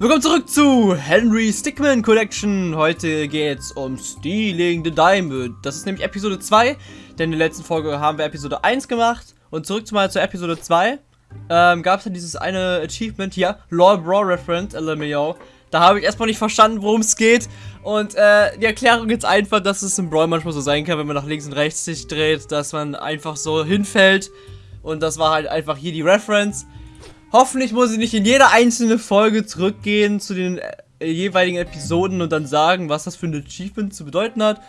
Willkommen zurück zu Henry Stickmin Collection. Heute geht's um Stealing the Diamond. Das ist nämlich Episode 2, denn in der letzten Folge haben wir Episode 1 gemacht. Und zurück mal zur Episode 2. Ähm, gab es dann dieses eine Achievement hier, Law Brawl Reference, LMAO. Da habe ich erstmal nicht verstanden, worum es geht. Und äh, die Erklärung ist einfach, dass es im Brawl manchmal so sein kann, wenn man nach links und rechts sich dreht, dass man einfach so hinfällt. Und das war halt einfach hier die Reference. Hoffentlich muss ich nicht in jede einzelne Folge zurückgehen zu den äh, jeweiligen Episoden und dann sagen, was das für ein Achievement zu bedeuten hat.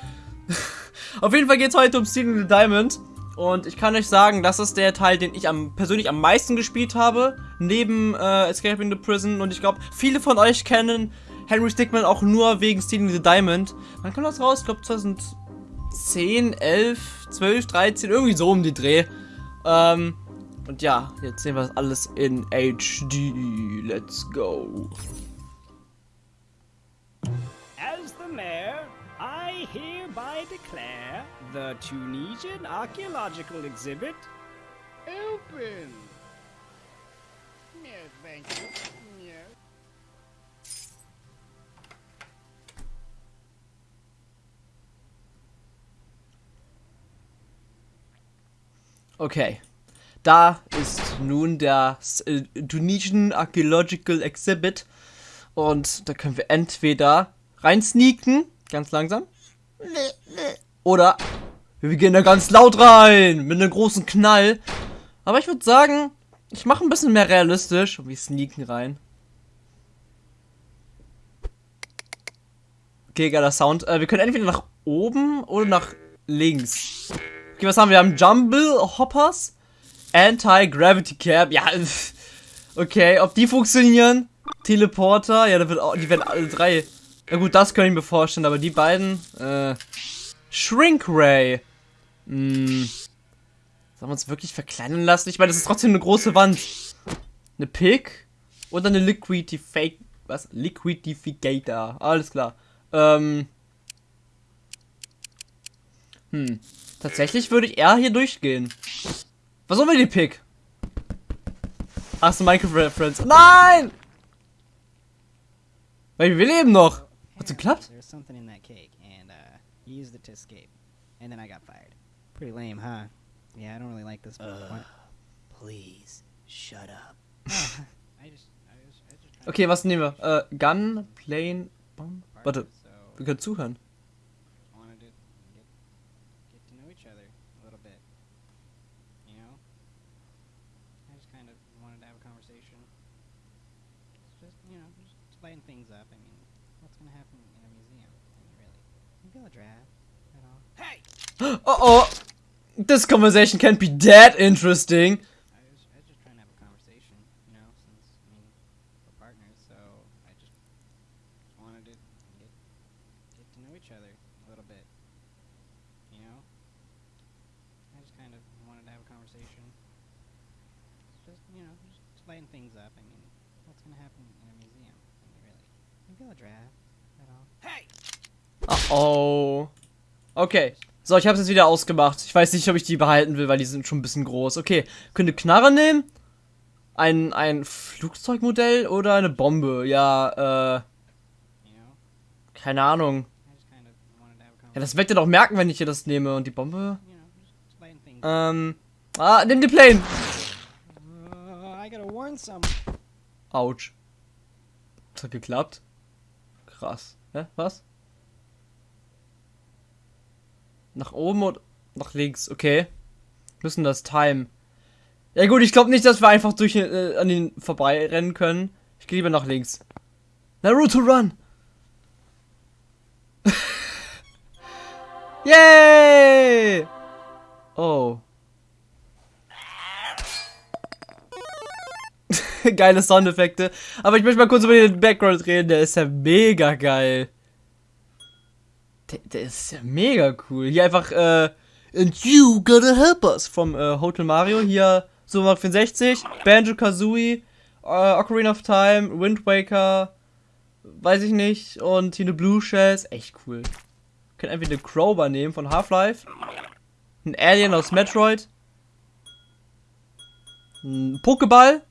Auf jeden Fall geht es heute um Stealing the Diamond. Und ich kann euch sagen, das ist der Teil, den ich am, persönlich am meisten gespielt habe, neben äh, Escaping the Prison. Und ich glaube, viele von euch kennen Henry Stickman auch nur wegen Stealing the Diamond. Wann kam das raus? Ich glaube 2010, 11, 12, 13, irgendwie so um die Dreh. Ähm, und ja, jetzt sehen wir das alles in HD. Let's go. As the mayor, I hereby declare the Tunisian archaeological exhibit open. Yes, thank you. Okay. Da ist nun der äh, Tunisian Archaeological Exhibit. Und da können wir entweder rein sneaken, ganz langsam. Oder wir gehen da ganz laut rein, mit einem großen Knall. Aber ich würde sagen, ich mache ein bisschen mehr realistisch und wir sneaken rein. Okay, geiler Sound. Äh, wir können entweder nach oben oder nach links. Okay, was haben wir? Wir haben Jumble Hoppers, Anti-Gravity Cap. Ja, okay, ob die funktionieren? Teleporter, ja, da wird auch, die werden alle drei. Ja gut, das kann ich mir vorstellen, aber die beiden, äh, Shrink Ray. Hm. Sollen wir uns wirklich verkleinern lassen? Ich meine, das ist trotzdem eine große Wand. Eine Pick und eine Liquidifake, was? Liquidificator. Alles klar. Ähm. Hm. Tatsächlich würde ich eher hier durchgehen. Was soll wir die Pick? Ach so, Minecraft-Reference. Nein! Weil wir leben noch. Hat's geklappt? There's something in that cake, and uh, used it to escape, and then I got fired. Pretty lame, huh? Yeah, I don't really like this. What? Please, shut up. Okay, was nehmen wir? Äh, Gun, Plane, Bomb. Warte, wir können zuhören. Hey! Oh oh! This conversation can't be that interesting. Oh. Okay. So, ich habe es jetzt wieder ausgemacht. Ich weiß nicht, ob ich die behalten will, weil die sind schon ein bisschen groß. Okay, könnte Knarre nehmen? Ein, ein Flugzeugmodell oder eine Bombe? Ja, äh, keine Ahnung. Ja, das wird ja doch merken, wenn ich hier das nehme. Und die Bombe? Ähm, ah, nimm die Plane. Autsch. Das hat geklappt. Krass. Hä? Was? Nach oben und nach links. Okay. Müssen das timen. Ja gut, ich glaube nicht, dass wir einfach durch äh, an den vorbei rennen können. Ich gehe lieber nach links. Naruto Run! Yay! Oh. Geile Soundeffekte. Aber ich möchte mal kurz über den Background reden. Der ist ja mega geil. Der, ist ja mega cool. Hier einfach, äh, And you gotta help us vom äh, Hotel Mario. Hier Super 64, Banjo Kazooie, äh, Ocarina of Time, Wind Waker, weiß ich nicht. Und hier eine Blue Shells. Echt cool. Können einfach eine Crowbar nehmen von Half-Life. Ein Alien aus Metroid. Ein Pokéball.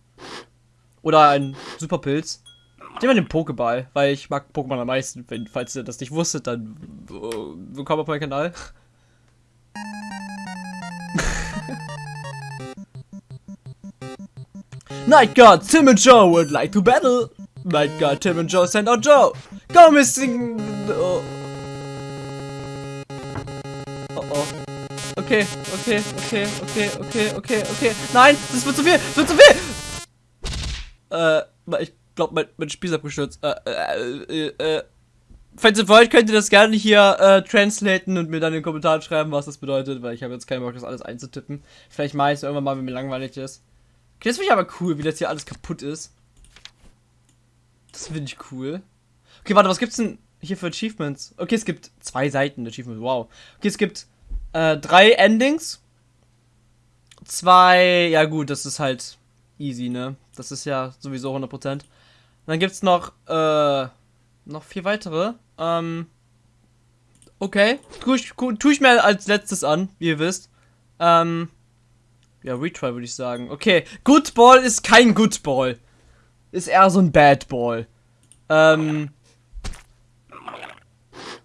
Oder ein Superpilz. Ich nehme den Pokéball, weil ich mag Pokémon am meisten. Wenn, falls ihr das nicht wusstet, dann äh, willkommen auf meinem Kanal. Night God, Tim and Joe would like to battle. Night God, Tim and Joe send out Joe. Go missing. Oh. oh oh. Okay, okay, okay, okay, okay, okay, okay. Nein, das wird zu viel, das wird zu viel. Äh, ich glaube, mein, mein Spiel ist abgestürzt. Äh, äh, äh, äh. Falls ihr wollt, könnt ihr das gerne hier äh, translaten und mir dann in den Kommentaren schreiben, was das bedeutet, weil ich habe jetzt keinen Bock, das alles einzutippen. Vielleicht mache ich es irgendwann mal, wenn mir langweilig ist. Okay, das finde ich aber cool, wie das hier alles kaputt ist. Das finde ich cool. Okay, warte, was gibt's denn hier für Achievements? Okay, es gibt zwei Seiten Achievements, wow. Okay, es gibt äh, drei Endings. Zwei, ja gut, das ist halt easy, ne? Das ist ja sowieso 100%. Dann gibt's noch, äh, noch vier weitere. Ähm, okay, tue ich, tu ich mir als letztes an, wie ihr wisst. Ähm, ja, Retry würde ich sagen. Okay, Good Ball ist kein Good Ball. Ist eher so ein Bad Ball. Ähm.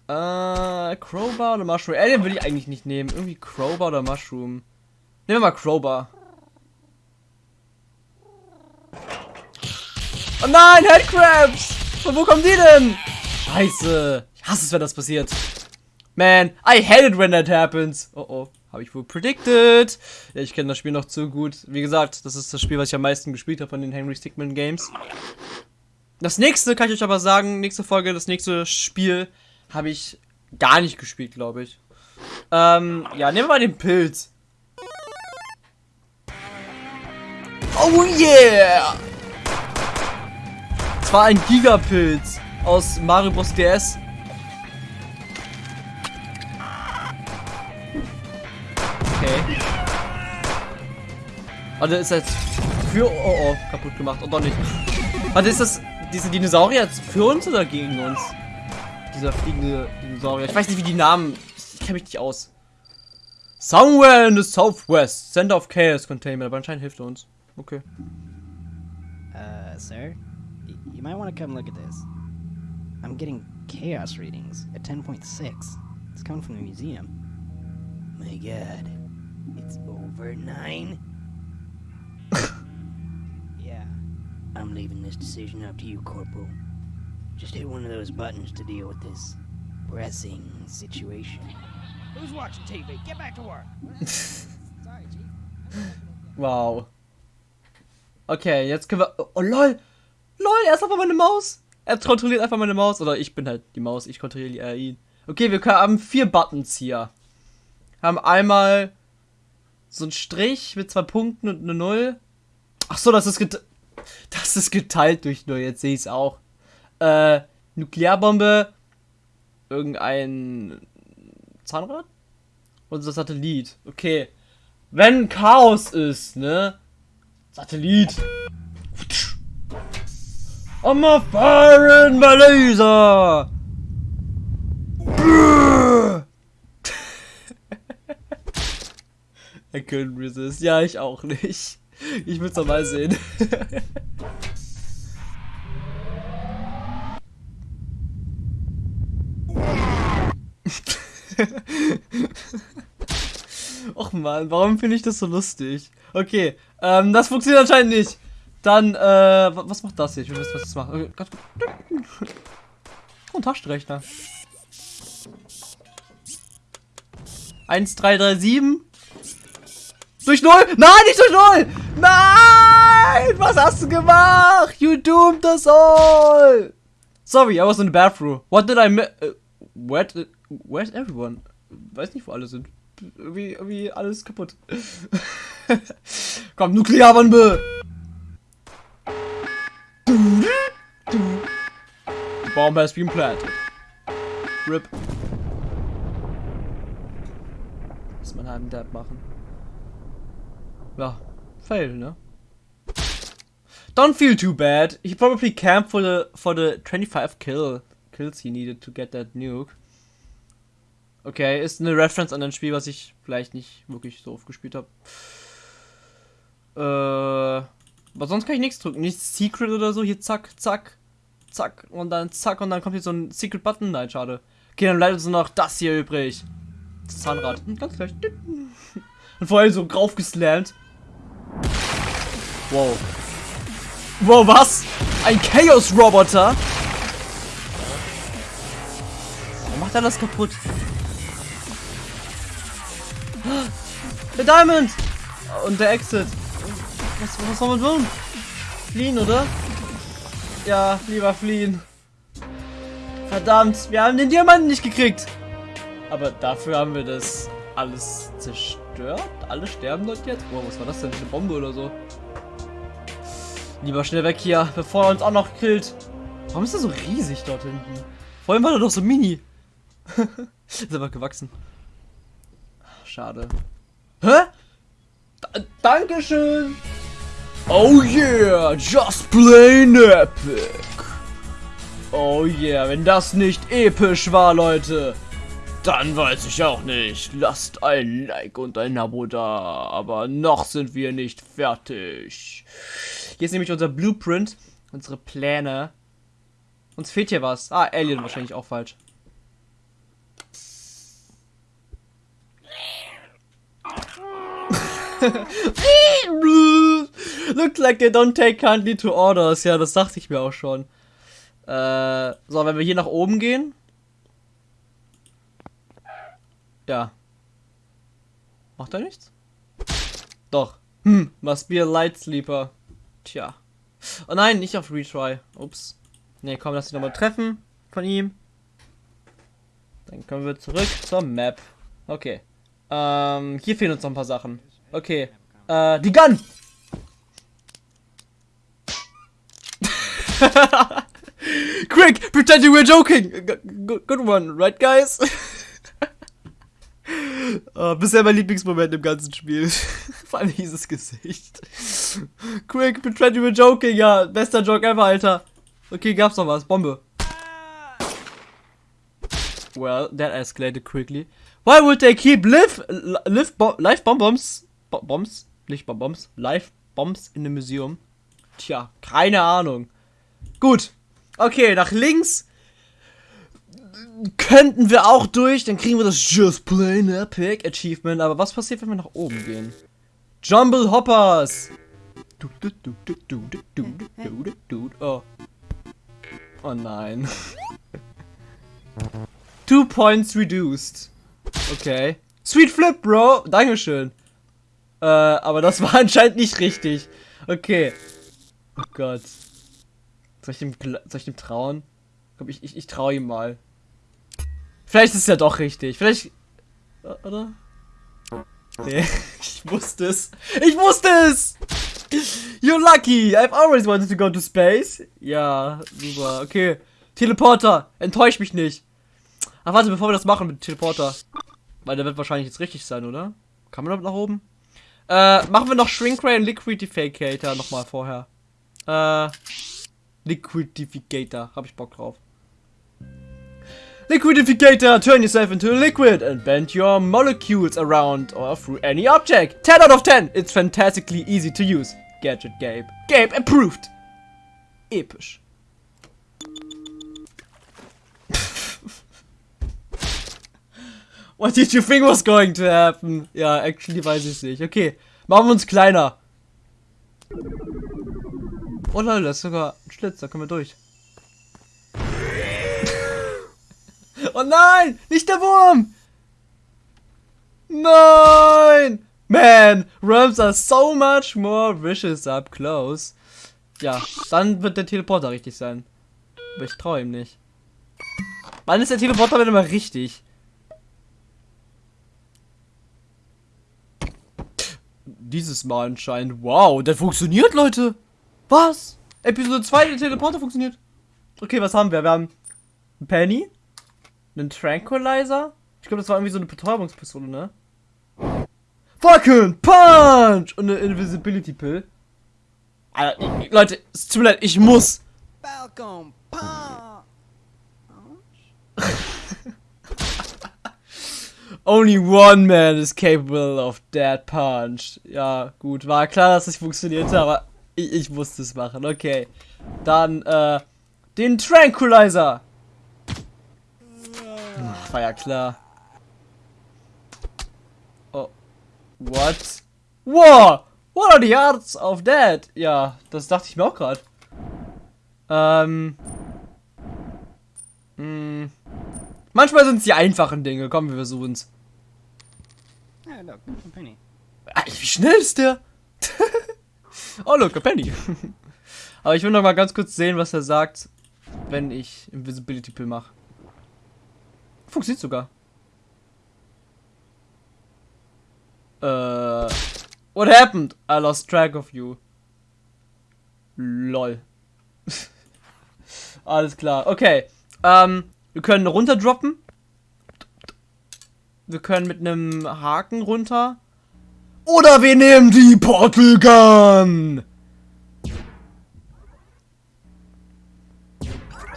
Äh, Crowbar oder Mushroom? Alien will ich eigentlich nicht nehmen. Irgendwie Crowbar oder Mushroom. Nehmen wir mal Crowbar. Oh nein, Headcrabs! Von wo kommen die denn? Scheiße. Ich hasse es, wenn das passiert. Man, I hate it when that happens. Oh oh. Habe ich wohl predicted. Ja, ich kenne das Spiel noch zu gut. Wie gesagt, das ist das Spiel, was ich am meisten gespielt habe von den Henry Stickmin Games. Das nächste kann ich euch aber sagen, nächste Folge, das nächste Spiel habe ich gar nicht gespielt, glaube ich. Ähm, ja, nehmen wir mal den Pilz. Oh yeah! Es war ein Gigapilz aus Mario Bros. DS. Okay. Warte, ist jetzt für... Oh, oh, kaputt gemacht. Und doch nicht. Warte, ist das diese Dinosaurier jetzt für uns oder gegen uns? Dieser fliegende Dinosaurier. Ich weiß nicht, wie die Namen... Ich kenne mich nicht aus. Somewhere in the Southwest. Center of Chaos Containment. Aber anscheinend hilft er uns. Okay. Uh, sir? Y you might want to come look at this. I'm getting chaos readings at 10.6. It's coming from the museum. My god. It's over nine? yeah. I'm leaving this decision up to you, Corporal. Just hit one of those buttons to deal with this pressing situation. Who's watching TV? Get back to work. Sorry, Chief. Wow. Okay, jetzt können wir... Oh, lol. Lol, er ist einfach meine Maus. Er kontrolliert einfach meine Maus. Oder ich bin halt die Maus, ich kontrolliere ihn. Okay, wir haben vier Buttons hier. Haben einmal so ein Strich mit zwei Punkten und eine Null. Ach so, das ist geteilt. Das ist geteilt durch Null. Jetzt sehe ich es auch. Äh, Nuklearbombe. Irgendein Zahnrad? Unser Satellit. Okay. Wenn Chaos ist, ne? Satellit. I'm a firing my laser. I couldn't resist. Ja, ich auch nicht. Ich will's doch mal sehen. Och man, warum finde ich das so lustig? Okay, ähm, das funktioniert anscheinend nicht. Dann, äh, was macht das hier? Ich will wissen, was das macht. Okay. Oh, ein Taschenrechner. 1, 3, 3, 7. Durch Null? Nein, nicht durch Null! Nein! Was hast du gemacht? You doomed us all! Sorry, I was in the bathroom. What did I miss? Uh, where, where's everyone? Weiß nicht, wo alle sind. Irgendwie, irgendwie alles kaputt. Komm, Nuklearbombe! Bomb has been planted. RIP. Muss man einen Dab machen. Ja, fail, ne? Don't feel too bad. He probably camped for the for the 25 kill kills he needed to get that nuke. Okay, ist eine Reference an ein Spiel, was ich vielleicht nicht wirklich so oft gespielt habe. Äh, aber sonst kann ich nichts drücken. Nichts Secret oder so. Hier, zack, zack. Zack und dann zack und dann kommt hier so ein Secret Button. Nein, schade. Okay, dann bleibt uns noch das hier übrig. Das Zahnrad. Hm, ganz gleich. Und vorher so draufgeslammt. Wow. Wow, was? Ein Chaos-Roboter? Warum macht er das kaputt? Der Diamond! Und der Exit. Was, was soll man tun? Fliehen, oder? Ja, lieber fliehen. Verdammt, wir haben den Diamanten nicht gekriegt. Aber dafür haben wir das alles zerstört. Alle sterben dort jetzt. Boah, was war das denn? Eine Bombe oder so? Lieber schnell weg hier, bevor er uns auch noch killt. Warum ist er so riesig dort hinten? Vorhin war er doch so mini. ist aber gewachsen. Schade. Hä? D Dankeschön. Oh yeah, just plain epic. Oh yeah, wenn das nicht episch war, Leute, dann weiß ich auch nicht. Lasst ein Like und ein Abo da, aber noch sind wir nicht fertig. Hier ist nämlich unser Blueprint, unsere Pläne. Uns fehlt hier was. Ah, Alien wahrscheinlich auch falsch. Looks like they don't take kindly to orders. Ja, das dachte ich mir auch schon. Äh, so, wenn wir hier nach oben gehen. Ja. Macht er nichts? Doch. Hm, must be a light sleeper. Tja. Oh nein, nicht auf Retry. Ups. Ne, komm, lass dich nochmal treffen von ihm. Dann kommen wir zurück zur Map. Okay. Ähm, hier fehlen uns noch ein paar Sachen. Okay. Äh, die Gun! Quick, pretend you were joking. Good one, right, guys? uh, bisher mein Lieblingsmoment im ganzen Spiel. Vor allem dieses Gesicht. Quick, pretend you were joking. Ja, bester Joke ever, Alter. Okay, gab's noch was. Bombe. Well, that escalated quickly. Why would they keep live, live, bo live bomb bombs, bo bombs, nicht bomb bombs, live bombs in the museum? Tja, keine Ahnung. Gut. Okay, nach links könnten wir auch durch. Dann kriegen wir das Just Plain Epic Achievement. Aber was passiert, wenn wir nach oben gehen? Jumble Hoppers. Oh. Oh nein. Two points reduced. Okay. Sweet Flip, Bro. Dankeschön. Äh, aber das war anscheinend nicht richtig. Okay. Oh Gott. Soll ich dem, soll ich dem trauen? Komm, ich, ich, ich traue ihm mal. Vielleicht ist es ja doch richtig. Vielleicht. Oder? Nee, ich wusste es. Ich wusste es! You're lucky! I've always wanted to go to space. Ja, super. Okay. Teleporter, enttäusch mich nicht. Ach, warte, bevor wir das machen mit Teleporter. Weil der wird wahrscheinlich jetzt richtig sein, oder? Kann man damit nach oben? Äh, machen wir noch Shrinkray und Liquidificator nochmal vorher. Äh, Liquidificator. Hab ich Bock drauf. Liquidificator, turn yourself into a liquid and bend your molecules around or through any object. 10 out of 10. It's fantastically easy to use. Gadget Gabe. Gabe approved. Episch. What did you think was going to happen? Ja, actually weiß ich nicht. Okay, machen wir uns kleiner. Oh lol, das ist sogar ein Schlitz, da können wir durch. oh nein, nicht der Wurm! Nein! Man, worms are so much more vicious up close. Ja, dann wird der Teleporter richtig sein. Aber ich traue ihm nicht. Wann ist der Teleporter denn immer richtig? Dieses Mal anscheinend. Wow, der funktioniert, Leute. Was? Episode 2, der Teleporter funktioniert. Okay, was haben wir? Wir haben einen Penny, einen Tranquilizer. Ich glaube, das war irgendwie so eine Betäubungspistole, ne? Fucking Punch! Und eine Invisibility Pill. Alter, ich, Leute, es tut mir leid, ich muss. Falcon Punch. Only one man is capable of that punch. Ja, gut, war klar, dass es funktionierte, aber ich, ich musste es machen. Okay. Dann, äh, Den Tranquilizer. Ach, war ja klar. Oh. What? Wow! What are the odds of that? Ja, das dachte ich mir auch gerade. Ähm. Mh. Manchmal sind es die einfachen Dinge. Komm, wir versuchen's. Oh, look, a penny. Ah, Wie schnell ist der? oh, look, a penny. Aber ich will noch mal ganz kurz sehen, was er sagt, wenn ich Invisibility Pill mache. Funktioniert sogar. Äh. What happened? I lost track of you. Lol. Alles klar. Okay. Ähm, wir können runterdroppen. Wir können mit einem Haken runter. Oder wir nehmen die Portal Gun.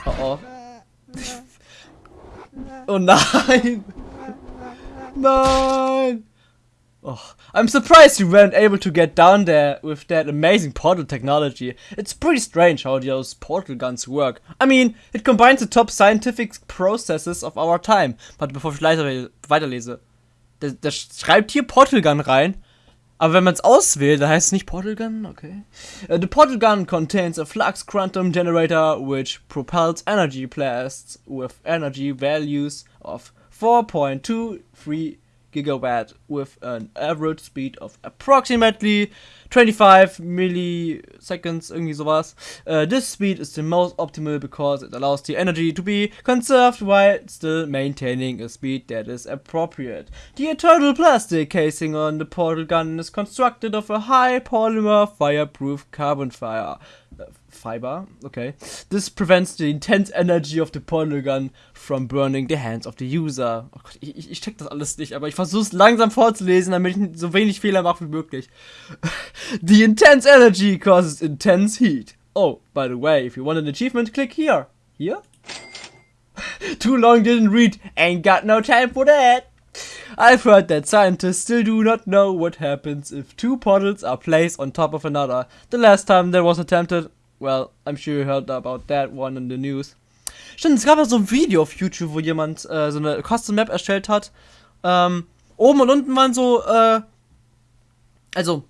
Oh oh. Oh nein. Nein. Oh, I'm surprised you weren't able to get down there with that amazing portal technology. It's pretty strange how those portal guns work. I mean, it combines the top scientific processes of our time. Warte, bevor ich weiter, weiterlese. Der, der schreibt hier Portal Gun rein. Aber wenn man es auswählt, dann heißt es nicht Portal Gun, okay. Uh, the Portal Gun contains a flux quantum generator which propels energy blasts with energy values of 4.23 gigawatt with an average speed of approximately 25 milliseconds, irgendwie sowas. Uh, this speed is the most optimal because it allows the energy to be conserved while still maintaining a speed that is appropriate. The internal plastic casing on the portal gun is constructed of a high polymer fireproof carbon fiber. Uh, fiber, okay. This prevents the intense energy of the portal gun from burning the hands of the user. Oh Gott, ich, ich, check das alles nicht, aber ich versuche es langsam vorzulesen, damit ich so wenig Fehler mache wie möglich. the intense energy causes intense heat. Oh, by the way, if you want an achievement, click here. Here? Too long didn't read. Ain't got no time for that. I've heard that scientists still do not know what happens if two portals are placed on top of another. The last time that was attempted, well, I'm sure you heard about that one in the news. Stimmt, es gab ja so ein Video auf YouTube, wo jemand äh, so eine Custom Map erstellt hat. Ähm, oben und unten waren so, äh, also,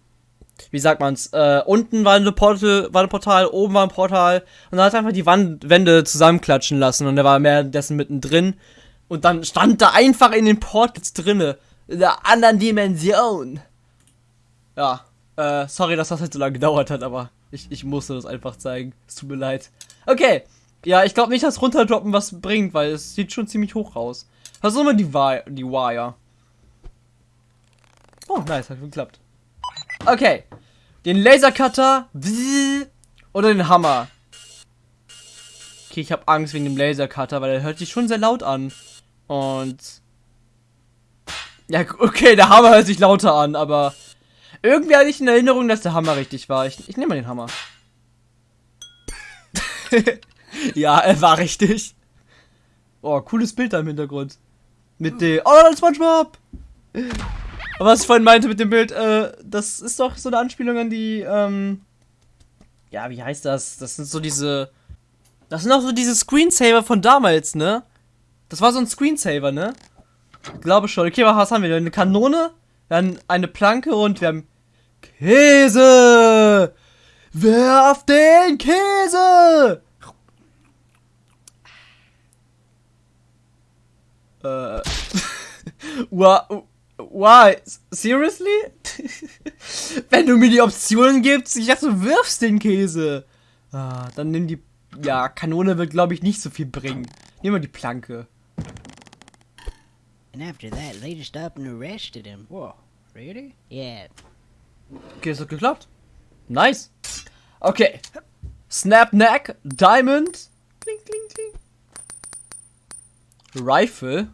wie sagt man's, äh, unten war eine Portal, war ein Portal, oben war ein Portal und dann hat er einfach die Wand, Wände zusammenklatschen lassen und er war währenddessen mittendrin und dann stand da einfach in den Portals drinne, in der anderen Dimension. Ja, äh, sorry, dass das halt so lange gedauert hat, aber ich, ich musste das einfach zeigen. Es tut mir leid. Okay, ja, ich glaube nicht, dass runterdroppen was bringt, weil es sieht schon ziemlich hoch aus. Versuchen wir die, Wi die Wire. Oh, nice, hat geklappt. Okay. Den Lasercutter oder den Hammer. Okay, ich habe Angst wegen dem Lasercutter, weil er hört sich schon sehr laut an. Und ja, okay, der Hammer hört sich lauter an, aber irgendwie hatte ich in Erinnerung, dass der Hammer richtig war. Ich, ich nehme mal den Hammer. ja, er war richtig. Oh, cooles Bild da im Hintergrund. Mit dem. Oh, das SpongeBob! Aber was ich vorhin meinte mit dem Bild, äh, das ist doch so eine Anspielung an die, ähm. Ja, wie heißt das? Das sind so diese. Das sind auch so diese Screensaver von damals, ne? Das war so ein Screensaver, ne? Ich glaube schon. Okay, was haben wir? Eine Kanone, dann eine Planke und wir haben Käse! Werf den Käse! Äh. Why? Seriously? Wenn du mir die Optionen gibst, ich dachte, du wirfst den Käse. Ah, dann nimm die. Ja, Kanone wird, glaube ich, nicht so viel bringen. Nehmen wir die Planke. And after that, they just up and arrested him. Whoa, really? Yeah, Okay, es hat geklappt. Nice. Okay. Snap Neck, Diamond. Kling, kling, kling. Rifle.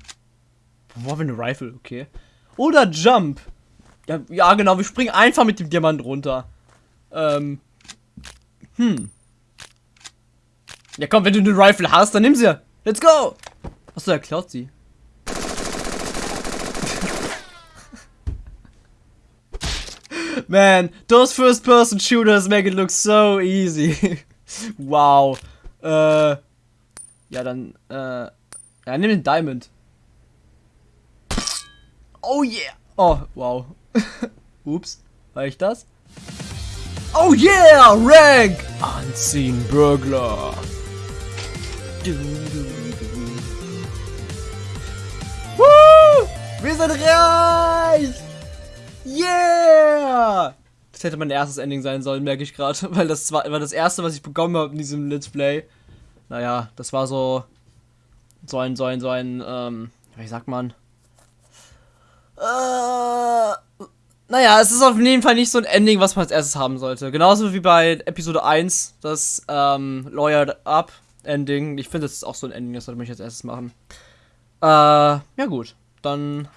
Wo haben wir eine Rifle? Okay. Oder Jump. Ja, ja, genau. Wir springen einfach mit dem Diamant runter. Ähm. Hm. Ja, komm, wenn du eine Rifle hast, dann nimm sie. Let's go. Achso, er klaut sie. Man, those first-person shooters make it look so easy. wow. Äh, Ja, dann, äh, ja, nimm den Diamond. Oh yeah! Oh, wow. Ups, war ich das? Oh yeah! Rank! Unseen Burglar. Woo! Wir sind reich! Yeah! Das hätte mein erstes Ending sein sollen, merke ich gerade, weil das war, war das erste, was ich bekommen habe in diesem Let's Play. Naja, das war so so ein so ein so ein ähm, wie sagt man? Äh, naja, es ist auf jeden Fall nicht so ein Ending, was man als erstes haben sollte. Genauso wie bei Episode 1, das ähm, Lawyered Up Ending. Ich finde, das ist auch so ein Ending, das sollte man als erstes machen. Äh, ja gut. Dann,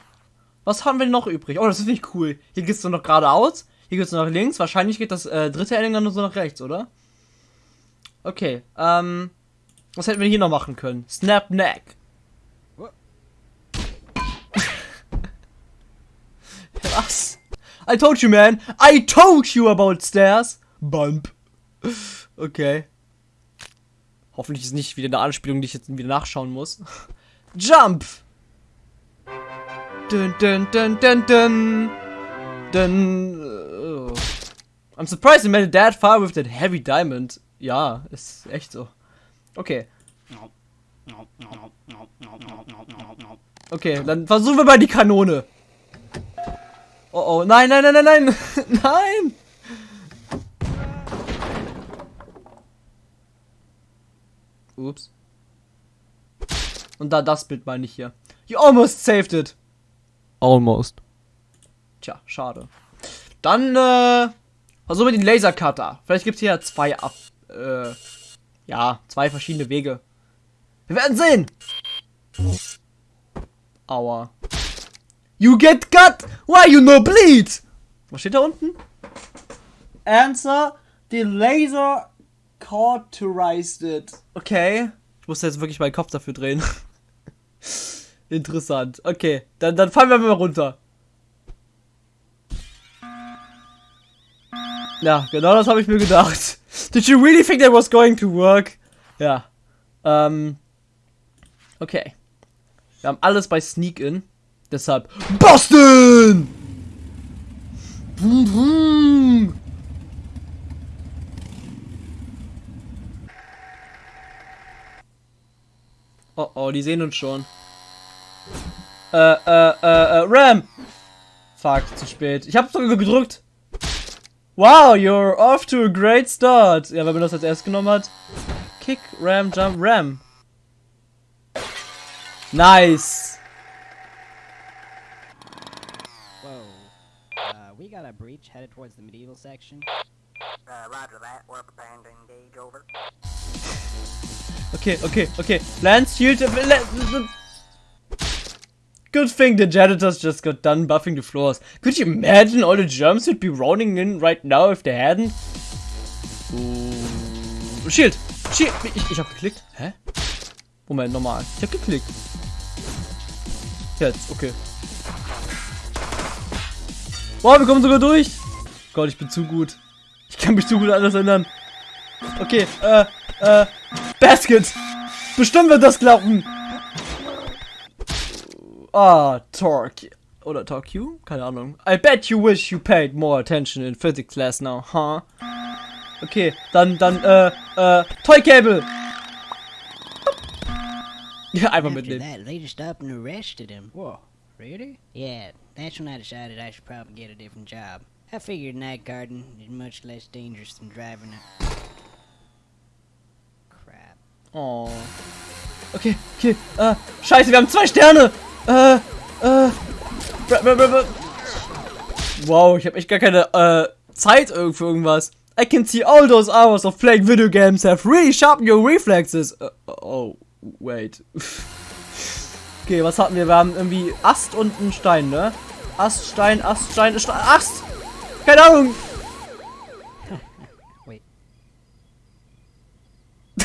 was haben wir noch übrig? Oh, das ist nicht cool. Hier geht es nur noch geradeaus, hier geht es nur nach links. Wahrscheinlich geht das äh, dritte dann nur so nach rechts, oder? Okay, ähm, was hätten wir hier noch machen können? Snap Neck. Was? I told you, man. I told you about stairs. Bump. Okay. Hoffentlich ist nicht wieder eine Anspielung, die ich jetzt wieder nachschauen muss. Jump. Dun, dun, dun, dun, dun. Dun. Oh. I'm surprised you made it that far with that heavy diamond. Ja, ist echt so. Okay. Okay, dann versuchen wir mal die Kanone. Oh oh, nein, nein, nein, nein, nein, nein! Ups. Und da das Bild meine ich hier. You almost saved it. Almost. Tja, schade. Dann, äh, versuchen wir den Lasercutter. Vielleicht gibt es hier zwei ab, äh, ja, zwei verschiedene Wege. Wir werden sehen! Aua. You get cut! Why you no bleed? Was steht da unten? Answer, the laser cauterized it. Okay. Ich muss jetzt wirklich meinen Kopf dafür drehen. Interessant. Okay, dann, dann fallen wir mal runter. Ja, genau das habe ich mir gedacht. Did you really think that was going to work? Ja. Ähm. Okay. Wir haben alles bei Sneak In. Deshalb Boston! Boom, boom. Oh oh, die sehen uns schon. Äh, äh, äh, äh, Ram! Fuck, zu spät. Ich hab's sogar gedrückt. Wow, you're off to a great start. Ja, wenn man das als erst genommen hat. Kick, Ram, Jump, Ram. Nice. Whoa. Uh, we got a breach headed towards the medieval section. Uh, roger that. We're preparing to engage over. Okay, okay, okay. Lance shield. Good thing the janitors just got done buffing the floors. Could you imagine all the germs would be rolling in right now if they hadn't? Ooh. Shield! Shield! Ich, ich hab geklickt. Hä? Moment, normal. Ich hab geklickt. Jetzt, okay. Wow, wir kommen sogar durch. Gott, ich bin zu gut. Ich kann mich zu gut an alles erinnern. Okay, äh, äh, Basket. Bestimmt wird das klappen. Ah, Torque. Oder Torque you? Keine Ahnung. I bet you wish you paid more attention in physics class now, huh? Okay, dann, dann, äh, äh, Toy Cable. Ja, einfach After that, they just up and arrested him. Whoa. Really? Yeah, that's when I decided I should probably get a different job. I figured night guarding is much less dangerous than driving a... Crap. Oh. Okay, okay. Äh, scheiße, wir haben zwei Sterne. Äh, äh. Wow, ich habe echt gar keine äh, Zeit für irgendwas. I can see all those hours of playing video games have really sharpened your reflexes. Äh, oh, wait. okay, was hatten wir? Wir haben irgendwie Ast und einen Stein, ne? Ast, Stein, Ast, Stein, Stein, Ast! Keine Ahnung! Wait.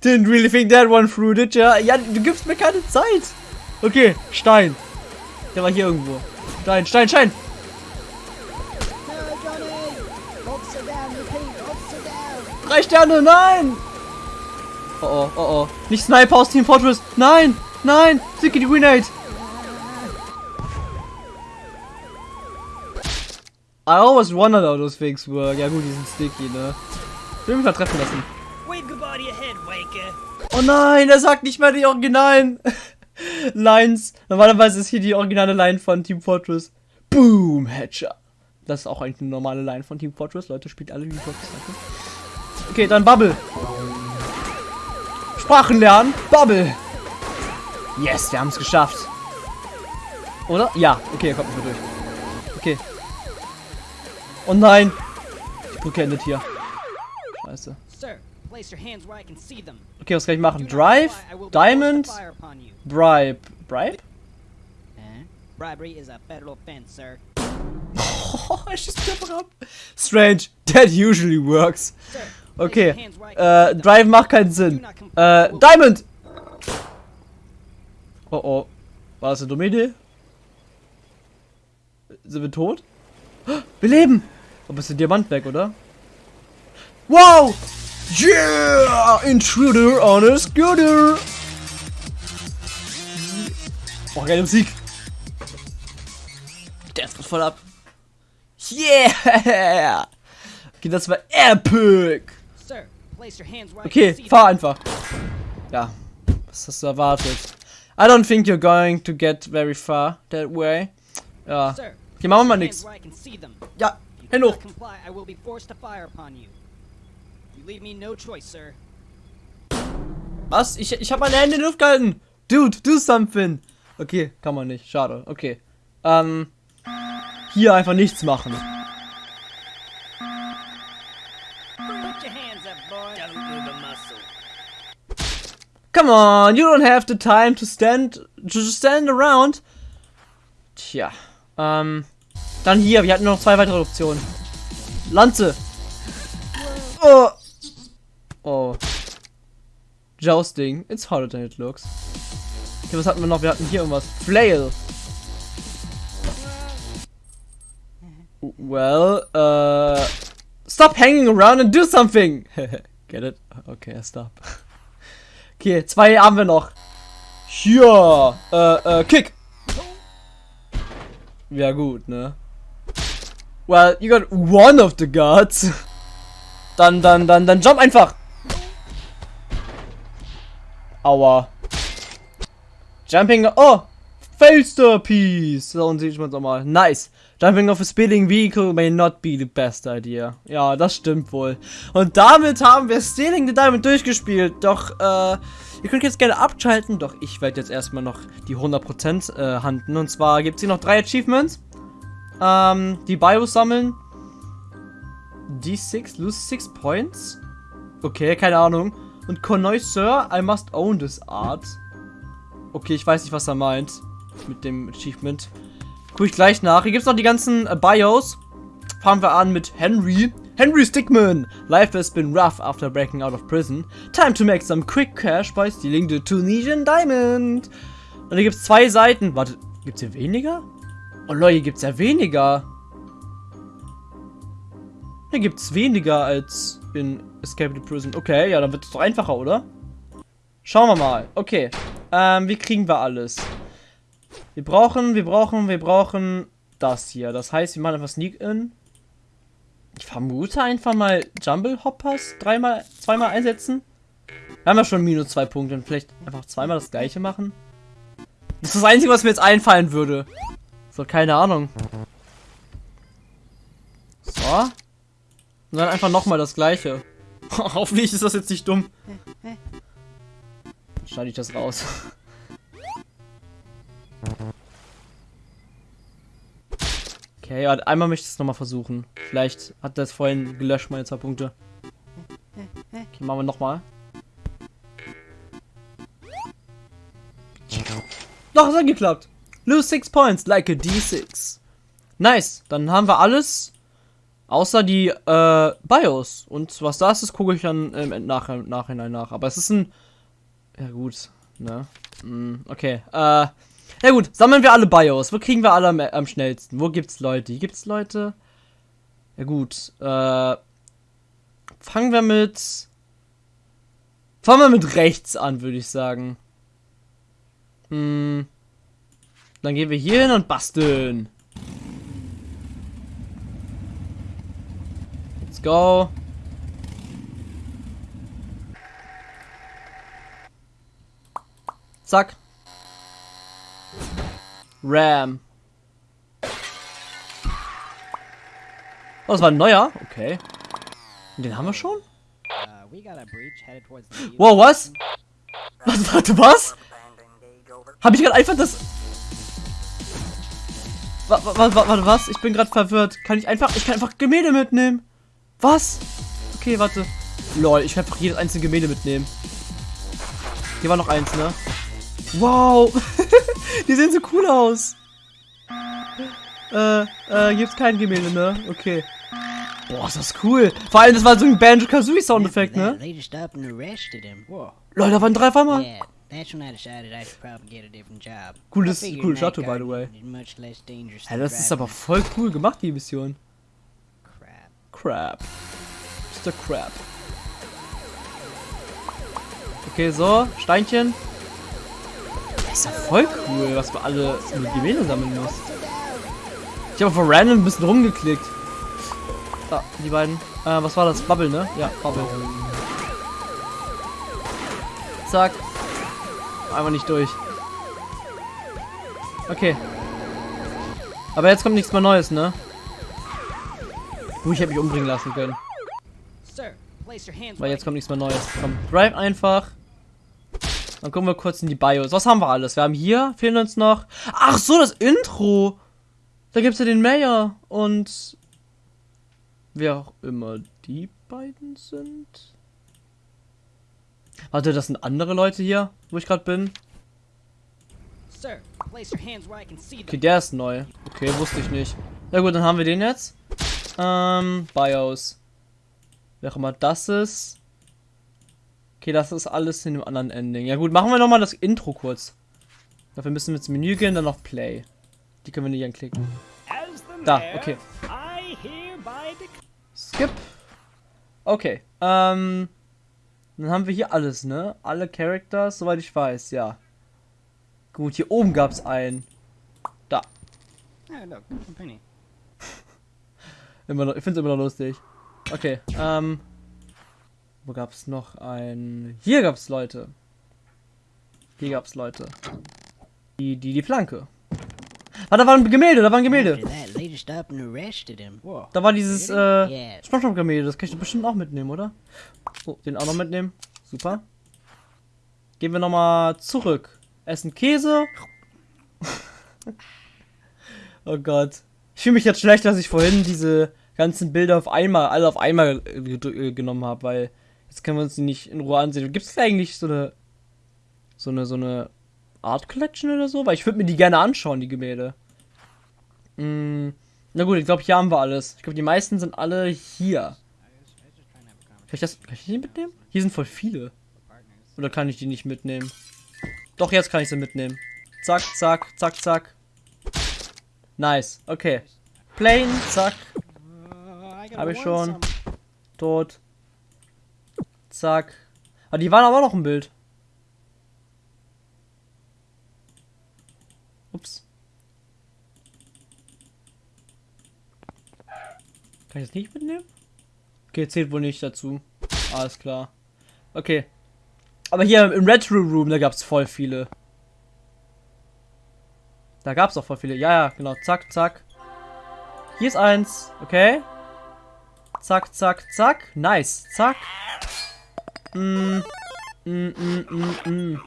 Didn't really think that one through, did ya? Ja, du gibst mir keine Zeit. Okay, Stein. Der war hier irgendwo. Stein, Stein, Stein. Drei Sterne, nein. Oh oh, oh oh. Nicht Sniper aus Team Fortress. Nein, nein. Sticky Grenade. I always wondered how those things work. Ja gut, die sind sticky, ne? Ich will mich mal treffen lassen. Oh nein, er sagt nicht mehr die originalen Lines. Normalerweise ist hier die originale Line von Team Fortress. Boom, Headshot. Das ist auch eigentlich eine normale Line von Team Fortress. Leute, spielt alle Team Fortress. Danke. Okay, dann Bubble. Sprachen lernen. Bubble. Yes, wir haben es geschafft. Oder? Ja. Okay, er kommt nicht mehr durch. Okay. Oh nein. Die Brücke endet hier. Scheiße. Okay, was kann ich machen? Drive, Diamond, Bribe. Bribe? Eh? Bribery is a federal offense, sir. Oh, schießt mich einfach ab. Strange. That usually works. Okay. Äh. Drive macht keinen Sinn. Äh, Diamond! Oh oh. War das eine dumme Idee? Sind wir tot? Wir leben! Aber ist der Diamant weg, oder? Wow! Yeah! Intruder on a scooter! Oh, geile Musik! Der ist voll ab. Yeah! Okay, das war epic! Okay, fahr einfach. Ja, was hast du erwartet? I don't think you're going to get very far that way. Ja, okay, machen wir mal nix. them. Ja, do hoch. not comply, I will be forced to fire upon you. You leave me no choice, sir. Was? Ich, ich habe meine Hände in die Luft gehalten. Dude, do something. Okay, kann man nicht. Schade. Okay. Ähm, hier einfach nichts machen. Come on, you don't have the time to stand to stand around. Tja, ähm, dann hier, wir hatten noch zwei weitere Optionen. Lanze. Oh. Oh. Jousting. It's harder than it looks. Okay, was hatten wir noch? Wir hatten hier irgendwas. Flail. Well, uh, stop hanging around and do something. Get it? Okay, stop. Okay, zwei haben wir noch. Hier, äh, äh, Kick. Ja gut, ne? Well, you got one of the guards. Dann, dann, dann, dann jump einfach. Aua. Jumping, oh, Failster Piece. So, und sieht man es mal. Nice. Jumping off a speeding vehicle may not be the best idea. Ja, das stimmt wohl. Und damit haben wir Stealing the Diamond durchgespielt. Doch, äh, ihr könnt jetzt gerne abschalten. Doch ich werde jetzt erstmal noch die 100% äh, handen. Und zwar gibt es hier noch drei Achievements. Ähm, die Bios sammeln. D6, lose 6 points. Okay, keine Ahnung. Und Connoisseur, I must own this art. Okay, ich weiß nicht, was er meint. Mit dem Achievement. Guck ich gleich nach. Hier gibt es noch die ganzen äh, Bios. Fangen wir an mit Henry. Henry Stickman. Life has been rough after breaking out of prison. Time to make some quick cash by stealing the Tunisian Diamond. Und hier gibt es zwei Seiten. Warte, gibt es hier weniger? Oh Leute, hier gibt es ja weniger. Hier gibt es weniger als in Escape the Prison. Okay, ja, dann wird es doch einfacher, oder? Schauen wir mal. Okay. Ähm, wie kriegen wir alles? Wir brauchen, wir brauchen, wir brauchen das hier. Das heißt, wir machen einfach Sneak-In. Ich vermute einfach mal Jumble Hoppers dreimal, zweimal einsetzen. Wir haben ja schon minus zwei Punkte und vielleicht einfach zweimal das gleiche machen. Das ist das Einzige, was mir jetzt einfallen würde. So, keine Ahnung. So. Und dann einfach nochmal das gleiche. Hoffentlich ist das jetzt nicht dumm. Schneide ich das raus. Okay, ja, einmal möchte ich es nochmal versuchen. Vielleicht hat das vorhin gelöscht, meine zwei Punkte. Okay, machen wir nochmal. Doch, es hat geklappt. Lose 6 points, like a D6. Nice, dann haben wir alles. Außer die äh, BIOS. Und was das ist, gucke ich dann im nach Nachhinein nach. Aber es ist ein. Ja, gut. Ne? Mm, okay. Äh. Ja, gut. Sammeln wir alle BIOS. Wo kriegen wir alle am, am schnellsten? Wo gibt's Leute? Hier gibt's Leute. Ja, gut. Äh. Fangen wir mit. Fangen wir mit rechts an, würde ich sagen. Hm. Dann gehen wir hier hin und basteln. Let's go. Zack. Ram. Oh, das war ein neuer. Okay. Und den haben wir schon? Wow, was? Was, warte, was? Hab ich gerade einfach das... Wa- wa- wa- Warte, was? Ich bin gerade verwirrt. Kann ich einfach... Ich kann einfach Gemälde mitnehmen. Was? Okay, warte. Lol, ich kann einfach jedes einzelne Gemälde mitnehmen. Hier war noch eins, ne? Wow. Die sehen so cool aus. Äh, äh, gibt's kein Gemälde, ne? Okay. Boah, ist das cool. Vor allem, das war so ein Banjo-Kazooie-Soundeffekt, ne? Lol, da waren drei einmal. Yeah, that's when I decided I should probably get a different job. Cooles- Shuttle, by the way. Ja, das ist aber voll cool gemacht, die Mission. Crap. Mr. Crap. Okay, so, Steinchen. Das ist ja voll cool, was wir alle mit Gemälde sammeln muss. Ich habe auf random ein bisschen rumgeklickt. Da, die beiden. Äh, was war das? Bubble, ne? Ja, Bubble. Zack. Einfach nicht durch. Okay. Aber jetzt kommt nichts mehr Neues, ne? Uh, ich hätte mich umbringen lassen können. Weil jetzt kommt nichts mehr Neues. Komm, drive einfach. Dann gucken wir kurz in die BIOS. Was haben wir alles? Wir haben hier, fehlen uns noch. Ach so, das Intro. Da gibt's ja den Mayor und wer auch immer die beiden sind. Warte, das sind andere Leute hier, wo ich gerade bin. Okay, der ist neu. Okay, wusste ich nicht. Na gut, dann haben wir den jetzt. Ähm, BIOS. Wer auch immer das ist. Okay, das ist alles in dem anderen Ending. Ja gut, machen wir nochmal das Intro kurz. Dafür müssen wir ins Menü gehen, dann noch Play. Die können wir nicht anklicken. Da, okay. Skip. Okay, ähm. Dann haben wir hier alles, ne? Alle Characters, soweit ich weiß, ja. Gut, hier oben gab's einen. Da. Oh, look. Immer noch, ich finde es immer noch lustig. Okay, ähm. Wo gab's noch ein. Hier gab's Leute. Hier gab's Leute. Die, die, die Flanke. Ah, da war ein Gemälde, da war ein Gemälde. Da war dieses, äh. Spongebob-Gemälde, das kann ich bestimmt auch mitnehmen, oder? Oh, den auch noch mitnehmen. Super. Gehen wir nochmal zurück. Essen Käse. oh Gott. Ich fühle mich jetzt schlecht, dass ich vorhin diese ganzen Bilder auf einmal, alle auf einmal äh, genommen habe, weil jetzt können wir uns die nicht in Ruhe ansehen. Gibt es eigentlich so eine, so eine, so eine Art Collection oder so? Weil ich würde mir die gerne anschauen, die Gemälde. Mm, na gut, ich glaube, hier haben wir alles. Ich glaube, die meisten sind alle hier. Kann ich das, kann ich die mitnehmen? Hier sind voll viele. Oder kann ich die nicht mitnehmen? Doch, jetzt kann ich sie mitnehmen. Zack, zack, zack, zack. Nice, okay. Plane, zack, Uh, I gotta Hab ich schon. tot. Zack. Ah, die waren aber noch im Bild. Ups. Kann ich das nicht mitnehmen? Okay, zählt wohl nicht dazu. Alles klar. Okay. Aber hier im Retro Room, da gab's voll viele. Da gab's auch voll viele. Ja, ja, genau. Zack, zack. Hier ist eins. Okay. Zack, zack, zack. Nice. Zack. Mm. Mm, mm, mm, mm.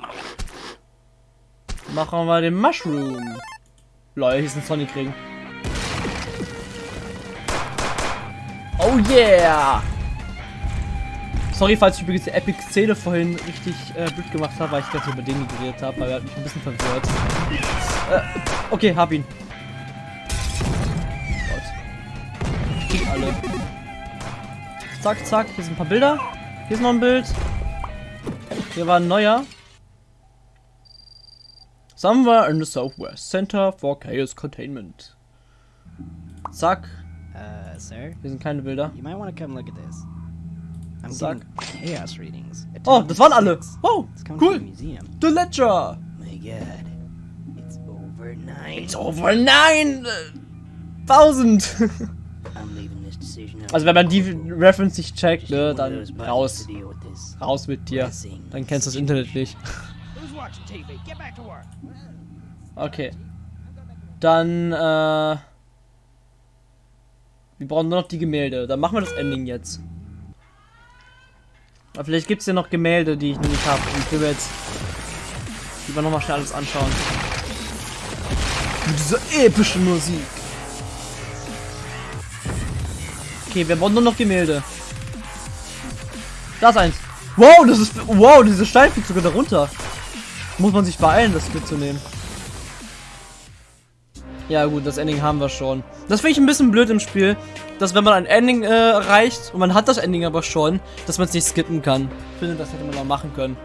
Machen wir den Mushroom. Lol, hier ist ein Sonic Ring. Oh yeah! Sorry, falls ich übrigens die Epic-Szene vorhin richtig äh, blöd gemacht habe, weil ich gerade über den geredet habe, weil er hat mich ein bisschen verwirrt. Äh, okay, hab ihn. Gott. Ich krieg alle. Zack, zack, hier sind ein paar Bilder. Hier ist noch ein Bild. Hier war ein neuer. Somewhere in the Southwest Center for Chaos Containment. Zack. Uh, sir, Hier sind keine Bilder. you might want to come look at this. I'm getting chaos readings. Oh, das waren alle. 10:06. Wow, cool. The Ledger. My god. It's over nine. It's over nine thousand. Also wenn man die Reference nicht checkt, ne, dann raus. Raus mit dir. Dann kennst du das Internet nicht. Okay. Dann, äh... Wir brauchen nur noch die Gemälde. Dann machen wir das Ending jetzt. Aber vielleicht gibt es ja noch Gemälde, die ich noch nicht habe. Und ich will mir jetzt lieber nochmal schnell alles anschauen. Mit dieser epischen Musik. Okay, wir brauchen nur noch Gemälde. Da ist eins. Wow, das ist. Wow, diese Stein fliegt sogar darunter. Muss man sich beeilen, das mitzunehmen. Ja gut, das Ending haben wir schon. Das finde ich ein bisschen blöd im Spiel, dass wenn man ein Ending äh, erreicht und man hat das Ending aber schon, dass man es nicht skippen kann. Ich finde, das hätte man mal machen können.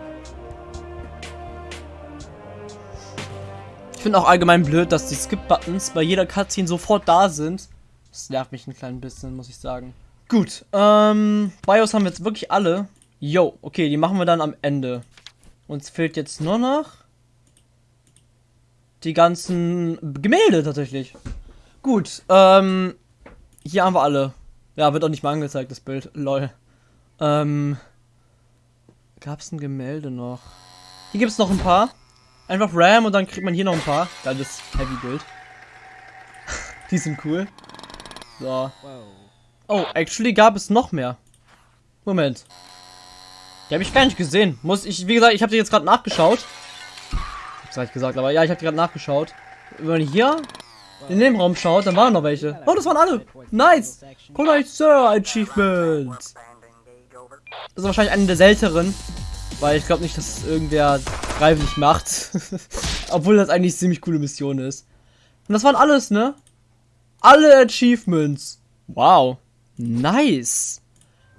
Ich finde auch allgemein blöd, dass die Skip-Buttons bei jeder Cutscene sofort da sind. Das nervt mich ein klein bisschen, muss ich sagen. Gut, ähm, BIOS haben wir jetzt wirklich alle. Yo, okay, die machen wir dann am Ende. Uns fehlt jetzt nur noch die ganzen Gemälde tatsächlich. Gut, ähm, hier haben wir alle. Ja, wird auch nicht mal angezeigt, das Bild. Lol. Ähm, gab es ein Gemälde noch? Hier gibt es noch ein paar. Einfach RAM und dann kriegt man hier noch ein paar. Geiles Heavy-Bild. die sind cool. So. Oh, actually gab es noch mehr. Moment. Die habe ich gar nicht gesehen. Muss ich, wie gesagt, ich habe die jetzt gerade nachgeschaut. Hab's gleich gesagt, aber ja, ich habe gerade nachgeschaut. Wenn man hier in dem Raum schaut, dann waren noch welche. Oh, das waren alle. Nice. Cool, Sir Achievement. Das ist wahrscheinlich eine der seltenen. Weil ich glaube nicht, dass irgendwer freiwillig macht. Obwohl das eigentlich ziemlich coole Mission ist. Und das waren alles, ne? Alle Achievements. Wow. Nice.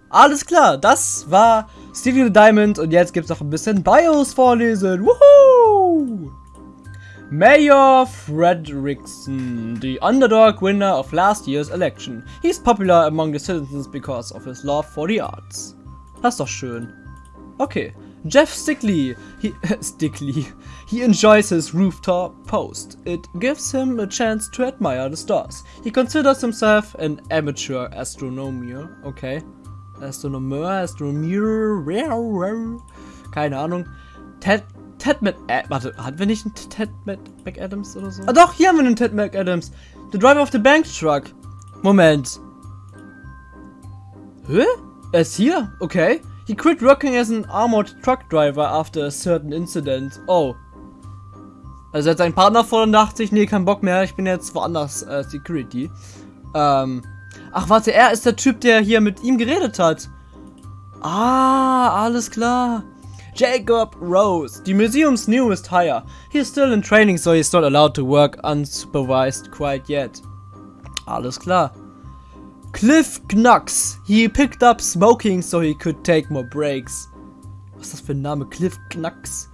Alles klar, das war Steely the Diamond und jetzt gibt's noch ein bisschen BIOS vorlesen. Woohoo! Mayor Fredrickson, the underdog winner of last year's election. He's popular among the citizens because of his love for the arts. Das ist doch schön. Okay. Jeff Stickley. He, Stickley. He enjoys his rooftop post. It gives him a chance to admire the stars. He considers himself an amateur astronomer. Okay. Astronomer, Astronomer. Keine Ahnung. Ted, Ted Mac, äh, warte, hatten wir nicht einen Ted Mac McAdams oder so? Ah doch, hier haben wir einen Ted McAdams. The driver of the bank truck. Moment. Hä? Er ist hier? Okay. He quit working as an armored truck driver after a certain incident. Oh. Also hat sein Partner vor und dachte sich, nee, kein Bock mehr, ich bin jetzt woanders äh, Security. Ähm. Ach, warte, er ist der Typ, der hier mit ihm geredet hat. Ah, alles klar. Jacob Rose, the museum's newest hire. He's still in training, so he's not allowed to work unsupervised quite yet. Alles klar. Cliff Knux. He picked up smoking so he could take more breaks. Was ist das für ein Name? Cliff Knux.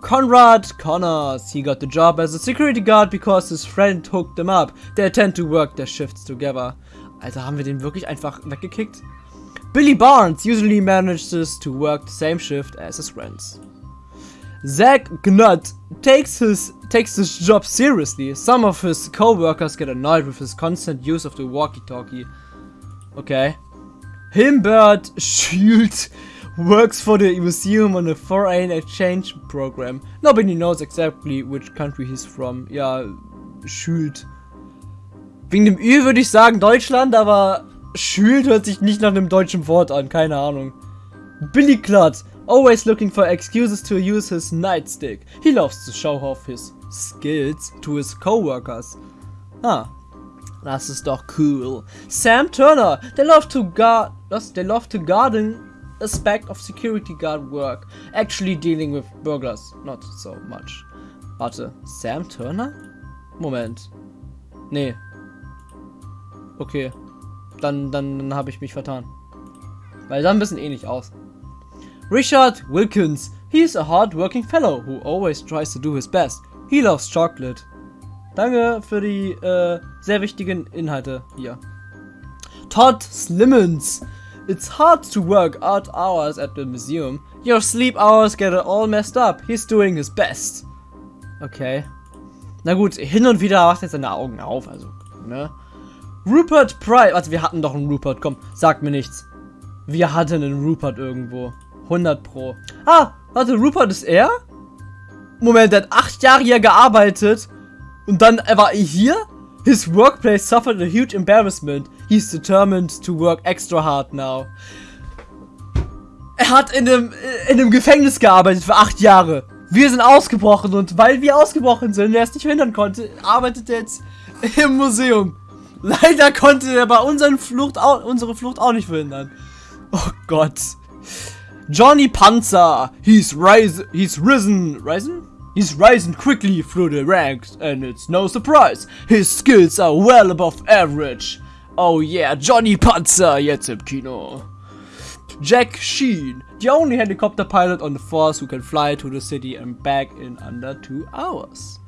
Conrad Connors. He got the job as a security guard because his friend hooked him up. They tend to work their shifts together. Alter, haben wir den wirklich einfach weggekickt? Billy Barnes usually manages to work the same shift as his friends. Zach Gnutt takes his takes his job seriously. Some of his co-workers get annoyed with his constant use of the walkie-talkie. Okay. Himbert Schult works for the museum on a foreign exchange program. Nobody knows exactly which country he's from. Ja, Schult. Wegen dem Ü würde ich sagen Deutschland, aber Schült hört sich nicht nach einem deutschen Wort an. Keine Ahnung. Billy Clutt. Always looking for excuses to use his nightstick. He loves to show off his skills to his coworkers. Ah, das ist doch cool. Sam Turner. They love to guard. They love to garden aspect of security guard work. Actually dealing with burglars. Not so much. Warte. Sam Turner? Moment. Nee. Okay. Dann, dann, dann habe ich mich vertan. Weil sah ein bisschen ähnlich aus. Richard Wilkins. He's a hard-working fellow who always tries to do his best. He loves chocolate. Danke für die äh, sehr wichtigen Inhalte hier. Todd Slimmons. It's hard to work odd hours at the museum. Your sleep hours get all messed up. He's doing his best. Okay. Na gut, hin und wieder macht er seine Augen auf, also, ne? Rupert Price. Warte, wir hatten doch einen Rupert. Komm, sag mir nichts. Wir hatten einen Rupert irgendwo. 100 pro. Ah, warte, Rupert ist er? Moment, der hat acht Jahre hier gearbeitet. Und dann war er hier? His workplace suffered a huge embarrassment. He's determined to work extra hard now. Er hat in einem, in einem Gefängnis gearbeitet für acht Jahre. Wir sind ausgebrochen und weil wir ausgebrochen sind, er es nicht verhindern konnte, arbeitet er jetzt im Museum. Leider konnte er bei unseren Flucht auch, unsere Flucht auch nicht verhindern. Oh Gott. Johnny Panzer. He's rise, he's risen, risen? He's rising quickly through the ranks and it's no surprise. His skills are well above average. Oh yeah, Johnny Panzer jetzt im Kino. Jack Sheen, the only helicopter pilot on the force who can fly to the city and back in under two hours.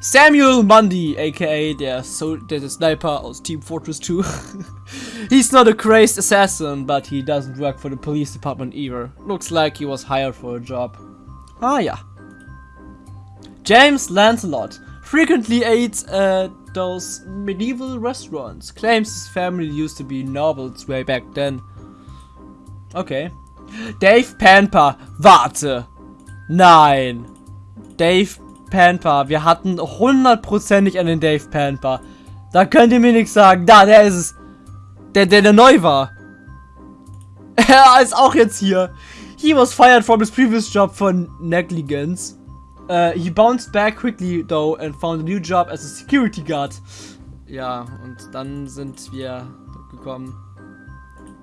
Samuel Mundy, aka der, so Sniper aus Team Fortress 2. He's not a crazed assassin, but he doesn't work for the police department either. Looks like he was hired for a job. Ah yeah. James Lancelot frequently eats at those medieval restaurants. Claims his family used to be nobles way back then. Okay. Dave Pamper. Warte. Nein. Dave Pamper. Wir hatten hundertprozentig einen Dave Pamper. Da könnt ihr mir nichts sagen. Da, der ist es. Der, der, der neu war. Er ist auch jetzt hier. He was fired from his previous job for negligence. Uh, he bounced back quickly though and found a new job as a security guard. Ja, und dann sind wir gekommen.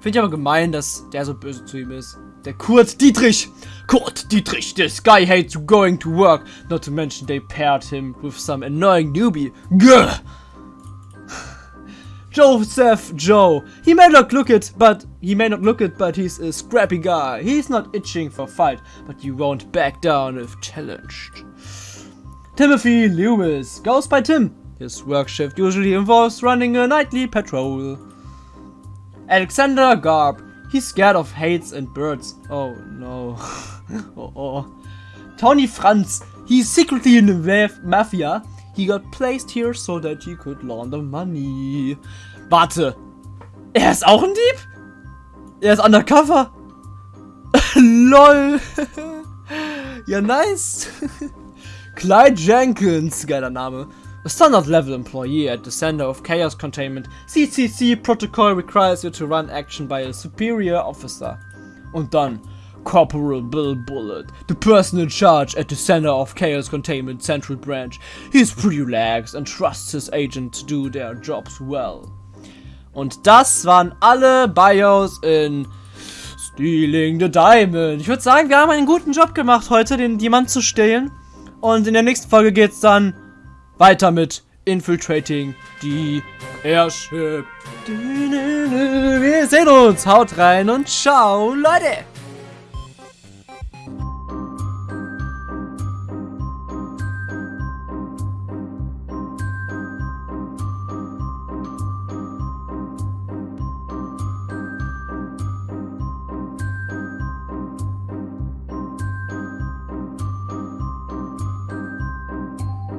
Finde ich aber gemein, dass der so böse zu ihm ist. Der Kurt Dietrich. Kurt Dietrich, this guy hates going to work. Not to mention they paired him with some annoying newbie. Gah! Joseph Joe. He may not look it, but he may not look it, but he's a scrappy guy. He's not itching for fight, but you won't back down if challenged. Timothy Lewis goes by Tim. His work shift usually involves running a nightly patrol. Alexander Garb. He's scared of hates and birds. Oh no. oh, oh. Tony Franz. He's secretly in the maf- mafia. He got placed here so that he could launder money. Warte. Er ist auch ein Dieb? Er ist undercover? LOL. ja, nice. Clyde Jenkins, geiler Name. A standard level employee at the Center of Chaos Containment. CCC protocol requires you to run action by a superior officer. Und dann Corporal Bill Bullet, the person in charge at the Center of Chaos Containment Central Branch. He's pretty relaxed and trusts his agent to do their jobs well. Und das waren alle Bios in Stealing the Diamond. Ich würde sagen, wir haben einen guten Job gemacht heute, den Diamant zu stehlen. Und in der nächsten Folge geht's dann weiter mit Infiltrating die Airship. Wir sehen uns. Haut rein und ciao, Leute.